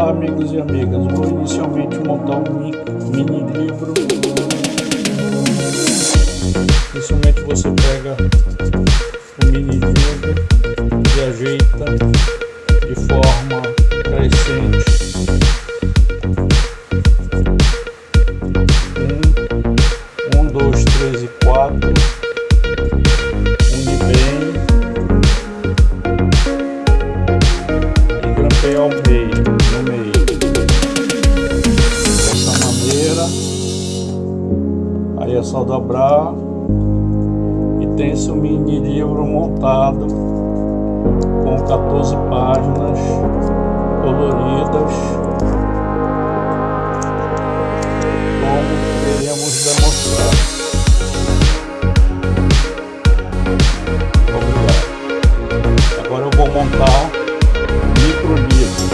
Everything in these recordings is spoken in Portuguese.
Olá amigos e amigas, vou inicialmente montar um mini livro. Inicialmente você pega o mini livro e ajeita de forma crescente. Um, um, dois, três e quatro. Só dobrar e tem esse mini livro montado com 14 páginas coloridas como queremos demonstrar. Agora eu vou montar micro livro.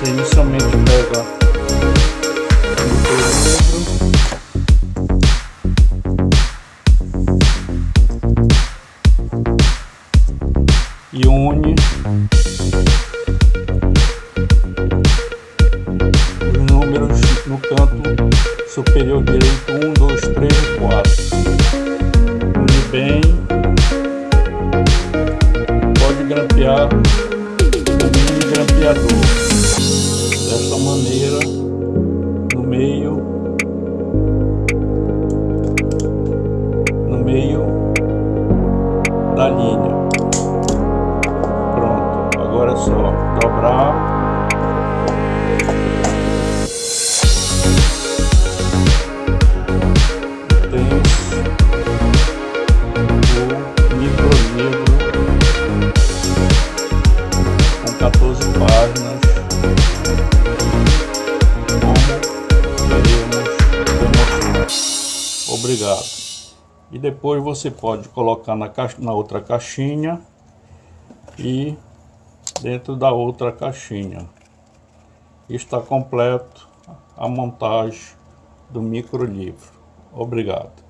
Você inicialmente pega e une. Os números no canto superior direito 1, 2, 3 e 4 une bem. Pode grampear. O mini grampeador. Desta maneira só dobrar. Tem o micro livro com 14 páginas. Como queremos demonstrar. Obrigado. E depois você pode colocar na, caixa, na outra caixinha e dentro da outra caixinha. Está completo a montagem do micro livro. Obrigado.